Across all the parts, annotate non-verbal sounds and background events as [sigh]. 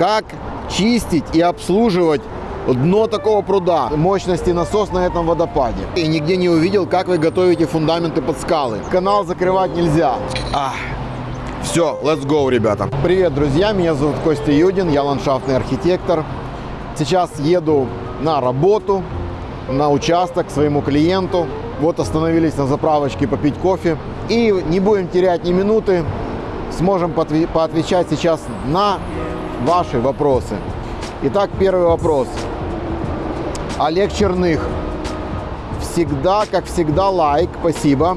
как чистить и обслуживать дно такого пруда, мощности насос на этом водопаде. И нигде не увидел, как вы готовите фундаменты под скалы. Канал закрывать нельзя. Ах. Все, let's go, ребята. Привет, друзья, меня зовут Костя Юдин, я ландшафтный архитектор. Сейчас еду на работу, на участок к своему клиенту. Вот остановились на заправочке попить кофе. И не будем терять ни минуты, сможем поотвечать сейчас на ваши вопросы. Итак, первый вопрос. Олег Черных. Всегда, как всегда, лайк, спасибо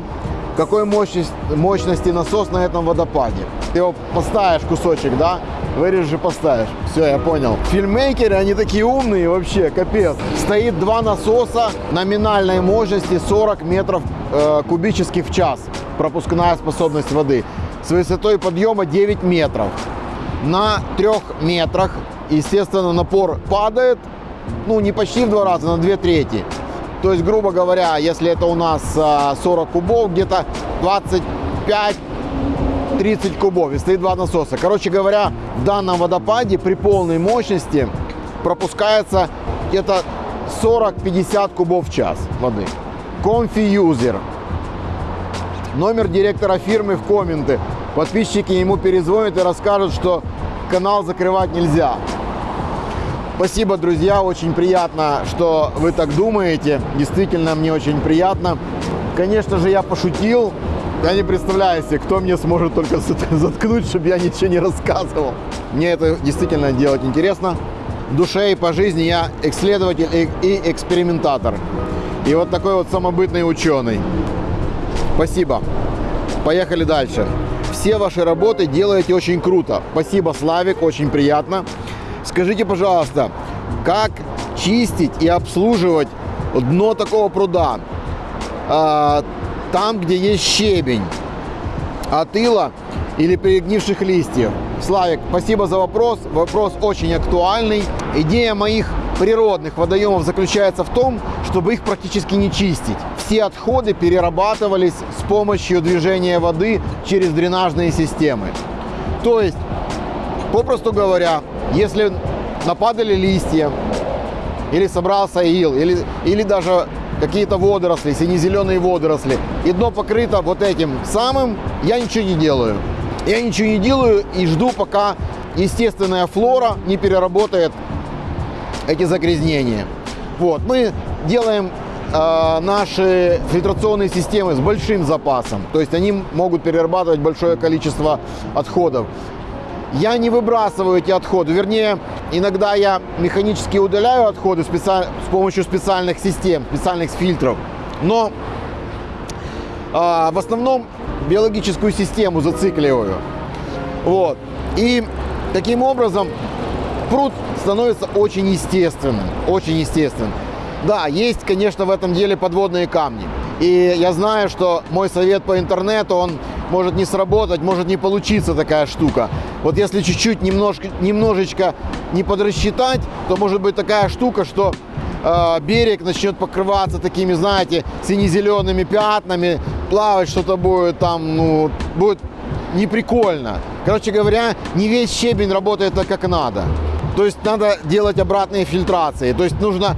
какой мощность, мощности насос на этом водопаде. Ты его поставишь кусочек, да? Вырежешь и поставишь. Все, я понял. Фильммейкеры, они такие умные вообще, капец. Стоит два насоса номинальной мощности 40 метров э, кубических в час. Пропускная способность воды. С высотой подъема 9 метров. На трех метрах, естественно, напор падает. Ну, не почти в два раза, на две трети. То есть, грубо говоря, если это у нас 40 кубов, где-то 25-30 кубов и стоит два насоса. Короче говоря, в данном водопаде при полной мощности пропускается где-то 40-50 кубов в час воды. Конфиюзер. Номер директора фирмы в комменты. Подписчики ему перезвонят и расскажут, что канал закрывать нельзя. Спасибо, друзья, очень приятно, что вы так думаете. Действительно, мне очень приятно. Конечно же, я пошутил. Я не представляю себе, кто мне сможет только [laughs] заткнуть, чтобы я ничего не рассказывал. Мне это действительно делать интересно. В душе и по жизни я исследователь и экспериментатор. И вот такой вот самобытный ученый. Спасибо. Поехали дальше. Все ваши работы делаете очень круто. Спасибо, Славик, очень приятно. Скажите, пожалуйста, как чистить и обслуживать дно такого пруда? А, там, где есть щебень, от ила или перегнивших листьев. Славик, спасибо за вопрос. Вопрос очень актуальный. Идея моих природных водоемов заключается в том, чтобы их практически не чистить. Все отходы перерабатывались с помощью движения воды через дренажные системы. То есть, попросту говоря, если нападали листья, или собрался ил, или, или даже какие-то водоросли, сине-зеленые водоросли, и дно покрыто вот этим самым, я ничего не делаю. Я ничего не делаю и жду, пока естественная флора не переработает эти загрязнения. Вот, мы делаем э, наши фильтрационные системы с большим запасом, то есть они могут перерабатывать большое количество отходов. Я не выбрасываю эти отходы, вернее, иногда я механически удаляю отходы с помощью специальных систем, специальных фильтров, но э, в основном биологическую систему зацикливаю. Вот. И таким образом пруд становится очень естественным, очень естественным. Да, есть, конечно, в этом деле подводные камни. И я знаю, что мой совет по интернету, он может не сработать, может не получиться такая штука. Вот если чуть-чуть немножко, немножечко не подрасчитать, то может быть такая штука, что э, берег начнет покрываться такими, знаете, сине-зелеными пятнами, плавать что-то будет там, ну, будет неприкольно. Короче говоря, не весь щебень работает так, как надо. То есть надо делать обратные фильтрации. То есть нужно,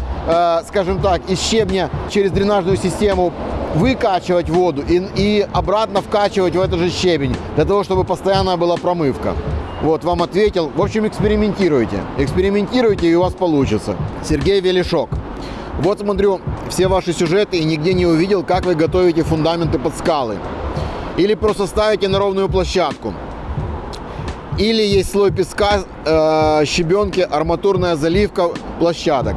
скажем так, из щебня через дренажную систему выкачивать воду и, и обратно вкачивать в этот же щебень, для того, чтобы постоянно была промывка. Вот, вам ответил. В общем, экспериментируйте. Экспериментируйте, и у вас получится. Сергей Велишок. Вот смотрю все ваши сюжеты и нигде не увидел, как вы готовите фундаменты под скалы. Или просто ставите на ровную площадку. Или есть слой песка, э, щебенки, арматурная заливка площадок.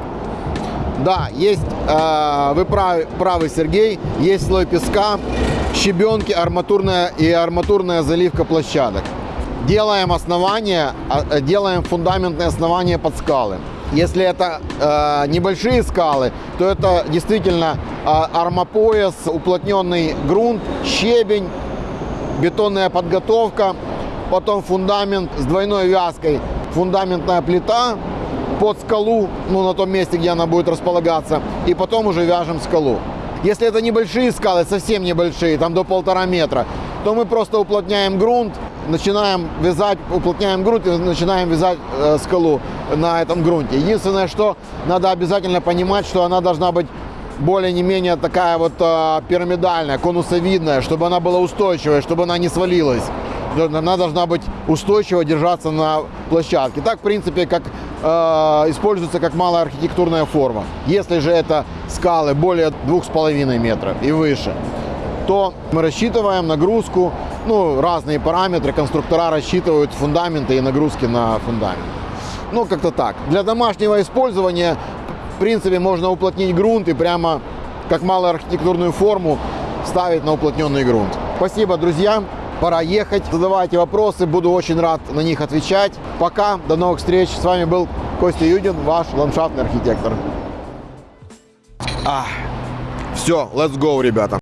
Да, есть, э, вы правы, правы, Сергей, есть слой песка, щебенки, арматурная и арматурная заливка площадок. Делаем основание, а, э, делаем фундаментные основания под скалы. Если это э, небольшие скалы, то это действительно э, армопояс, уплотненный грунт, щебень, бетонная подготовка, потом фундамент с двойной вязкой, фундаментная плита, под скалу, ну, на том месте, где она будет располагаться, и потом уже вяжем скалу. Если это небольшие скалы, совсем небольшие, там до полтора метра, то мы просто уплотняем грунт, начинаем вязать, уплотняем грунт и начинаем вязать э, скалу на этом грунте. Единственное, что надо обязательно понимать, что она должна быть более не менее такая вот э, пирамидальная, конусовидная, чтобы она была устойчивая, чтобы она не свалилась. Она должна быть устойчиво держаться на площадке. Так, в принципе, как используется как малая архитектурная форма. Если же это скалы более 2,5 метров и выше, то мы рассчитываем нагрузку, ну, разные параметры, конструктора рассчитывают фундаменты и нагрузки на фундамент. Ну, как-то так. Для домашнего использования, в принципе, можно уплотнить грунт и прямо как малую архитектурную форму ставить на уплотненный грунт. Спасибо, друзья. Пора ехать. Задавайте вопросы, буду очень рад на них отвечать. Пока, до новых встреч. С вами был Костя Юдин, ваш ландшафтный архитектор. А, все, let's go, ребята.